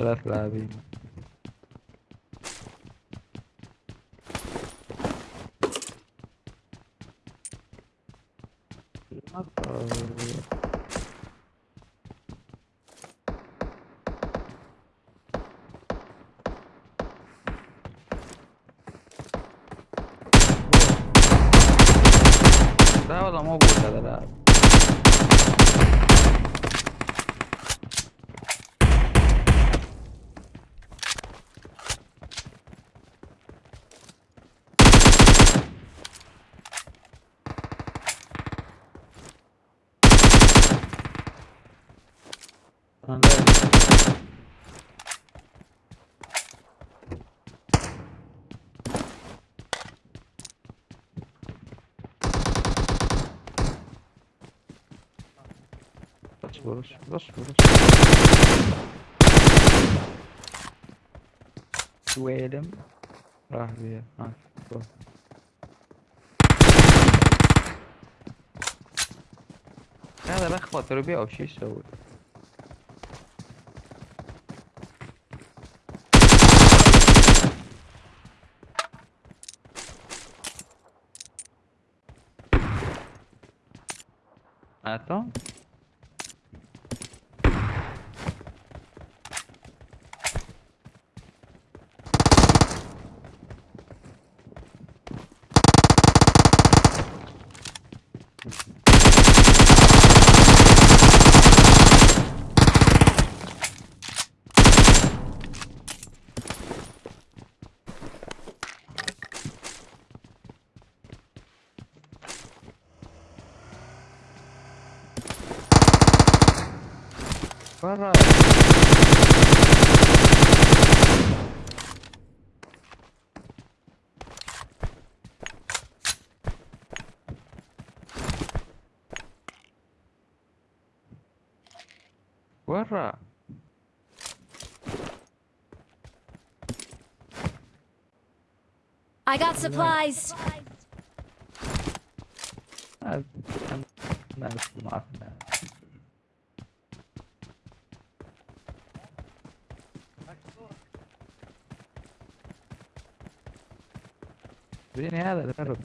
Kelet lábim. Dával a mobil eleve. لا- اصبر اصبر اصبر سويلم راح بيها ها روح. هذا لخبط تربية أو Attends. Where are I got supplies. viene Ada, perro.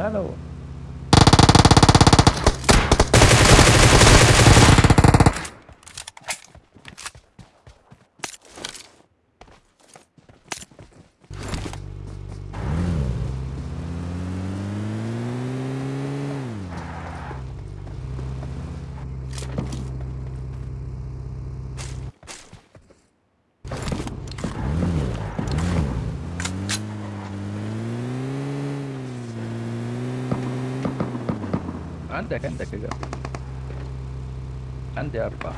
هذا هو عندك عندك يا قبل عندي أربعة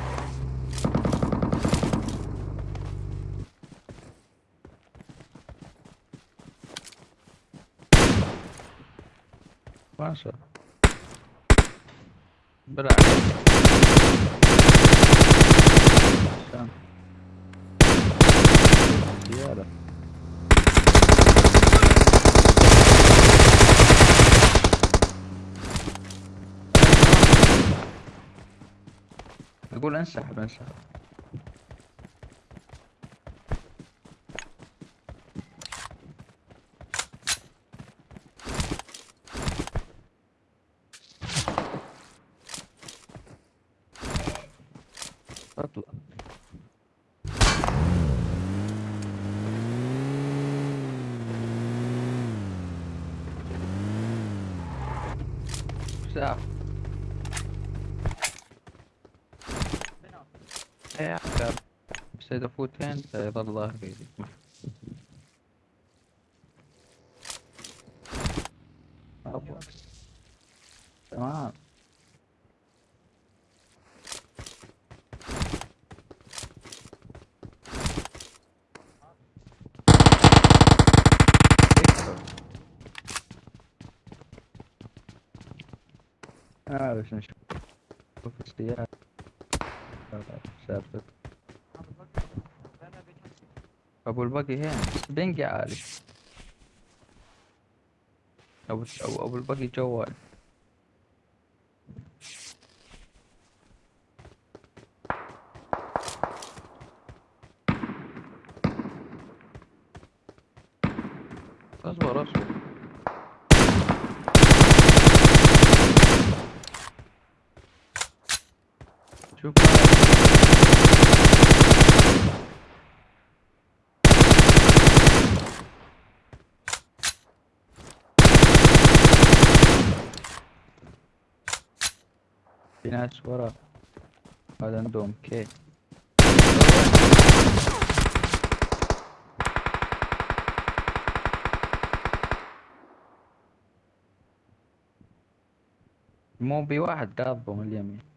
ما شاء الله بالعكس عشان سيارة أقول انسحب انسحب. اطلع. إيه عقاب بس اذا فوتين سيظل ظهري أبا. تمام بس نشوف السيارة أبو البقي هين دنقي عالي أبو, أبو البقي جوال. أصبر أصبر. شوف. في ناس ورا. هذا عندهم كي مو بي واحد قاضبه من اليمين.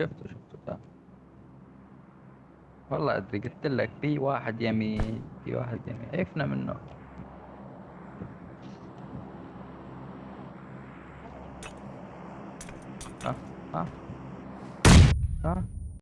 شفته شفته تعال والله أدري قلت لك في واحد يمين في واحد يمين. عرفنا منه. ها ها. ها.